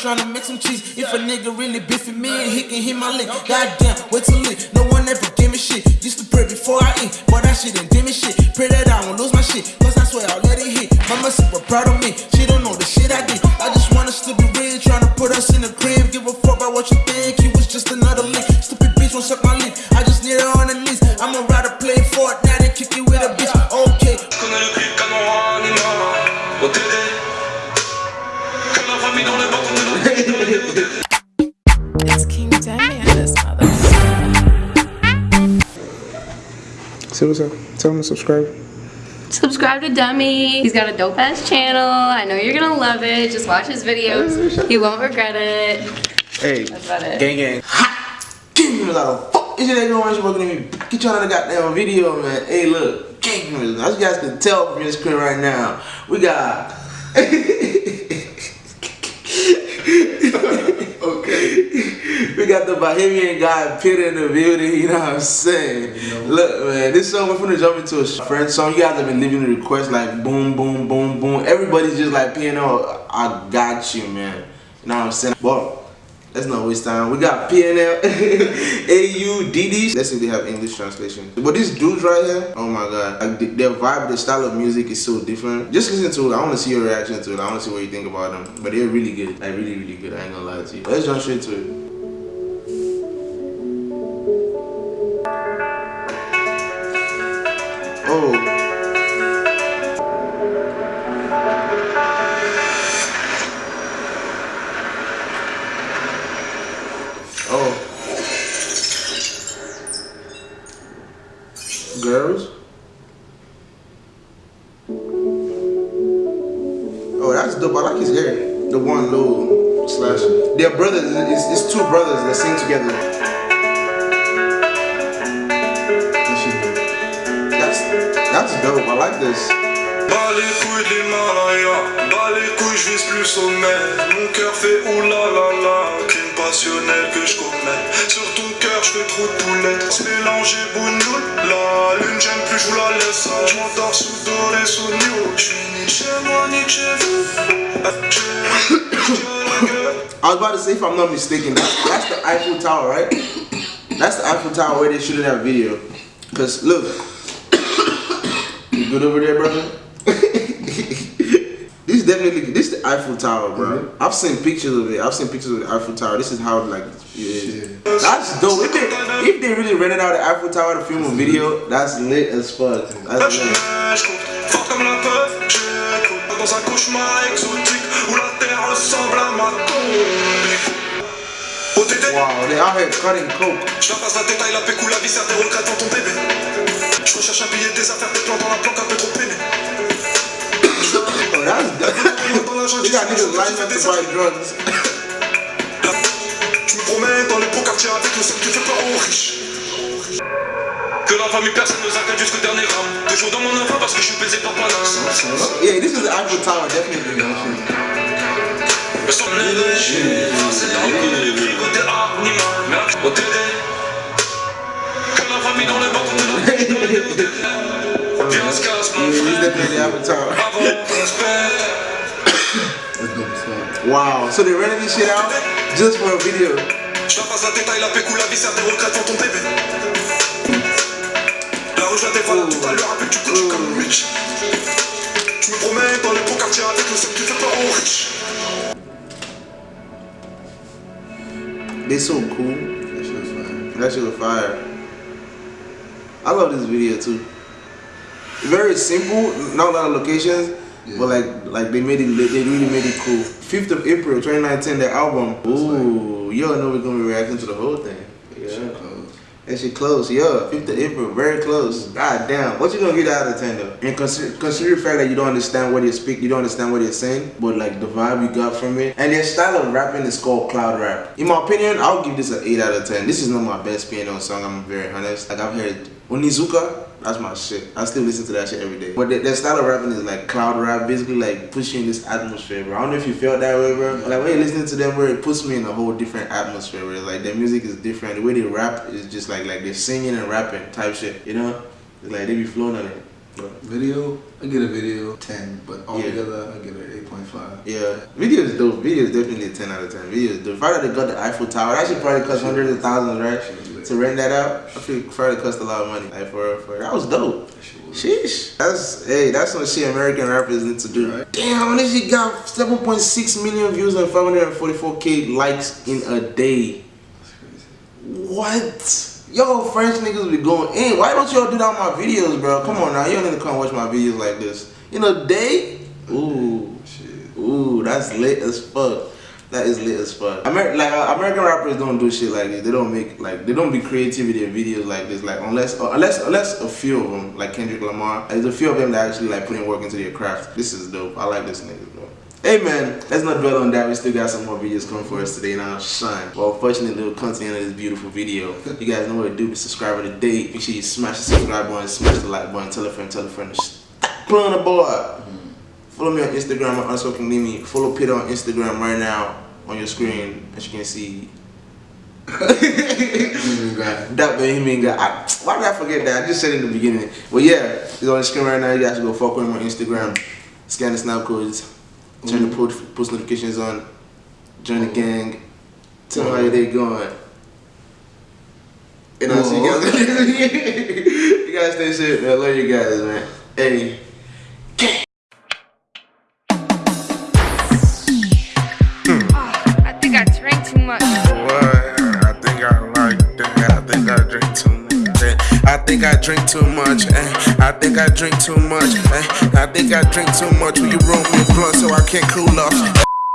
to make some cheese. If a nigga really beefing me, he can hit my lick. Goddamn, wait till lit. No one ever give me shit. Used to pray before I eat, but that shit ain't give me shit. Pray that I won't lose my shit, cause I swear I'll let it hit. Mama super proud of me, she don't know the shit I did. I just want us to be real, trying to put us in the crib. Give a fuck about what you think, he was just another link. Stupid bitch won't suck my lip, I just need her on the list. I'ma ride rather play Fortnite and kick it with a bitch. Okay. Say what's up. Tell them to subscribe. Subscribe to Dummy. He's got a dope ass channel. I know you're gonna love it. Just watch his videos. You won't regret it. Hey, That's about it. gang gang. Gang members, how the fuck is your nigga going you working at me? Get y'all on the goddamn video, man. Hey, look, gang members, as you guys can tell from your screen right now, we got. okay. We got the Bahamian guy Peter in the building, you know what I'm saying? Look, man, this song, we're finna jump into a friend song. You guys have been leaving the requests like boom, boom, boom, boom. Everybody's just like, PNL, I got you, man. You know what I'm saying? But Let's not waste time. We got PNL, AU, DD. Let's see if they have English translation. But these dudes right here, oh my god. Like the, their vibe, their style of music is so different. Just listen to it. I want to see your reaction to it. I want to see what you think about them. But they're really good. Like really, really good. I ain't gonna lie to you. Let's jump straight to it. Oh, that's dope. I like his hair. The one low slash. They're brothers. It's, it's two brothers that sing together. That's that's dope. I like this. Bas les couilles de l'Himalaya, bas les couilles, je. Sur ton cœur, je trop de poulettes. Mélanger bougnoule, la lune, j'aime plus, je la laisse. Je m'endors sous new. Je. I was about to say, if I'm not mistaken, that's, the Eiffel Tower, right? That's the Eiffel Tower where they shooting that video. Cause look, you good over there, brother? this is definitely this is the Eiffel Tower, bro. Mm-hmm. I've seen pictures of it. I've seen pictures of the Eiffel Tower. This is how like it is. That's dope. If they, if they really rented out the Eiffel Tower to film a video, that's lit as fuck. That's Je lit. neige, compte fort comme la peur, j'écoute dans un cauchemar exotique où la terre ressemble à ma tombe. OTT, Wow, they out here cutting coke. je la passe la détail, la pécou, la viscère, des regrets dans ton bébé. Je recherche un billet, des affaires, des plans dans la planque un peu trop peiné. You got niggas lining up to buy drugs. Je me promène dans les beaux quartiers avec le seul qui fait peur aux riches. Que la famille personne ne s'inquiète jusqu'au dernier gramme. Toujours dans mon enfant parce que je suis baisé par Paname. Yeah, this is the Eiffel Tower, definitely. c'est là les prix côté. Merde, au. Que la famille dans les bancs de Viens, on se casse, mon frère. Avant qu'on se perd. Wow, so they rented this shit out just for a video. Je la passe la détail, la pécou, la viscère, des regrets dans ton bébé. La rue, je la dévoile tout à l'heure, avec du coup, comme Mitch. Je me promène dans les beaux quartiers avec le seul qui fait peur aux riches. They so cool. That shit was fire. That shit was fire. I love this video too. Very simple, not a lot of locations, but like like they made it they really made it cool. 5th of April 2019, the album. Ooh, you all know we're gonna be reacting to the whole thing. Yeah. Shit close. That shit close, yeah. 5th of April, very close. Mm. God damn. What you gonna get out of 10 though? And consider, consider the fact that you don't understand what they speak, you don't understand what they're saying, but like the vibe you got from it. And their style of rapping is called cloud rap. In my opinion, I'll give this an 8 out of 10. This is not my best piano song, I'm very honest. Like I've heard Onizuka, that's my shit. I still listen to that shit every day. But their, their style of rapping is like cloud rap, basically like pushing this atmosphere, bro. I don't know if you felt that way, bro. Like when you're listening to them, bro, it puts me in a whole different atmosphere, bro. Like their music is different. The way they rap is just like like they're singing and rapping type shit, you know? It's like they be flowing on it. Video, I get a video 10, but altogether I get an 8.5. Yeah, video is dope. Video is definitely a 10 out of 10. Video is dope. Friday they got the Eiffel Tower. That should probably cost hundreds of thousands, right? To rent that out, I feel Friday cost a lot of money. Like for, for that was dope. Sheesh. That's hey, that's some shit American rappers need to do. Damn, this shit got 7.6 million views and 544k likes in a day. What? Yo, French niggas be going in. Why don't y'all do that on my videos, bro? Come on now, you don't need to come watch my videos like this. In a day? Ooh, shit. Ooh, that's lit as fuck. That is lit as fuck. Amer like uh, American rappers don't do shit like this. They don't make like they don't be creativity in videos like this. Like unless uh, unless unless a few of them like Kendrick Lamar. There's a few of them that actually like putting work into their craft. This is dope. I like this nigga, bro. Hey man, let's not dwell on that. We still got some more videos coming for us today now. Shine. Well, unfortunately, we'll come to the end of this beautiful video. You guys know what to do. Be subscriber today. Make sure you smash the subscribe button, smash the like button, tell a friend, tell a friend. Put on the board. Follow me on Instagram at Unspoken Limit. Follow Peter on Instagram right now on your screen, as you can see. that Bahamian guy. Why did I forget that? I just said it in the beginning. But yeah, he's on the screen right now. You guys go with him on Instagram. Scan the snap codes. Turn the mm. post, post notifications on. Join the mm. gang. Tell them how mm. your day going. And I'll see you guys. you guys stay safe, man. I love you guys, man. Hey. Think I drink too much. eh. I think I drink too much. eh. I think I drink too much. Will you roll me a blunt so I can't cool off?